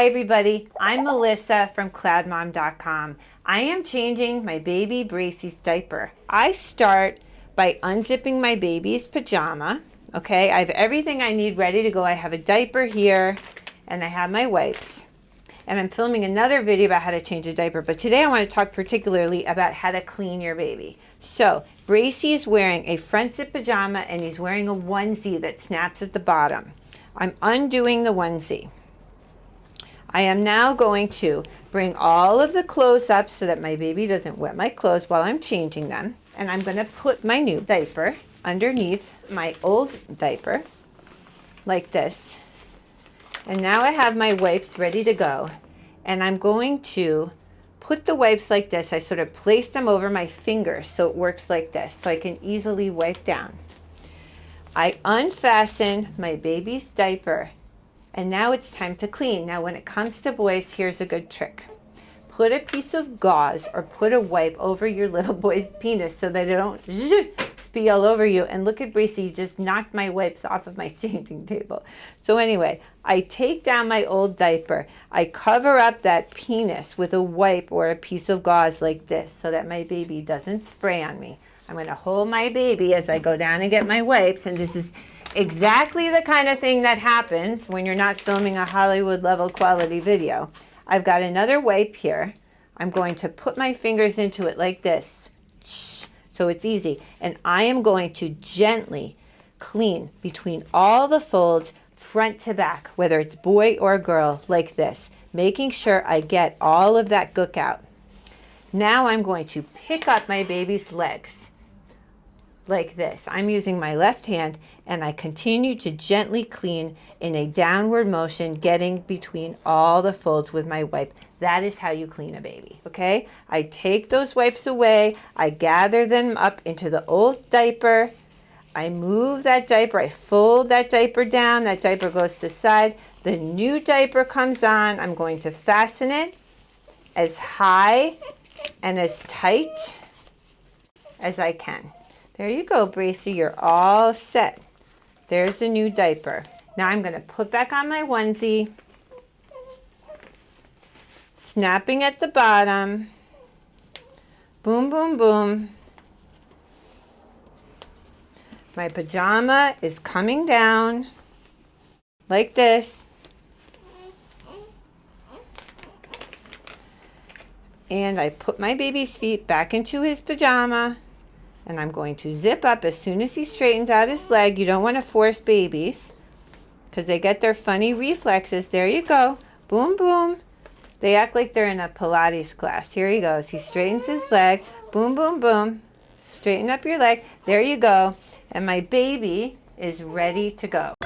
Hi everybody, I'm Melissa from cloudmom.com. I am changing my baby Bracey's diaper. I start by unzipping my baby's pajama. Okay, I have everything I need ready to go. I have a diaper here and I have my wipes. And I'm filming another video about how to change a diaper, but today I want to talk particularly about how to clean your baby. So, Bracey is wearing a front zip pajama and he's wearing a onesie that snaps at the bottom. I'm undoing the onesie. I am now going to bring all of the clothes up so that my baby doesn't wet my clothes while I'm changing them. And I'm going to put my new diaper underneath my old diaper like this. And now I have my wipes ready to go. And I'm going to put the wipes like this. I sort of place them over my fingers so it works like this so I can easily wipe down. I unfasten my baby's diaper and now it's time to clean. Now when it comes to boys, here's a good trick. Put a piece of gauze or put a wipe over your little boy's penis so that it don't spee all over you. And look at Bracey, just knocked my wipes off of my changing table. So anyway, I take down my old diaper. I cover up that penis with a wipe or a piece of gauze like this so that my baby doesn't spray on me. I'm going to hold my baby as I go down and get my wipes. And this is exactly the kind of thing that happens when you're not filming a Hollywood level quality video. I've got another wipe here. I'm going to put my fingers into it like this. So it's easy. And I am going to gently clean between all the folds front to back, whether it's boy or girl, like this, making sure I get all of that gook out. Now I'm going to pick up my baby's legs like this. I'm using my left hand and I continue to gently clean in a downward motion, getting between all the folds with my wipe. That is how you clean a baby, okay? I take those wipes away, I gather them up into the old diaper, I move that diaper, I fold that diaper down, that diaper goes to the side, the new diaper comes on, I'm going to fasten it as high and as tight as I can. There you go, Bracey. You're all set. There's the new diaper. Now I'm going to put back on my onesie. Snapping at the bottom. Boom, boom, boom. My pajama is coming down like this. And I put my baby's feet back into his pajama and I'm going to zip up as soon as he straightens out his leg. You don't want to force babies because they get their funny reflexes. There you go. Boom, boom. They act like they're in a Pilates class. Here he goes. He straightens his leg. Boom, boom, boom. Straighten up your leg. There you go. And my baby is ready to go.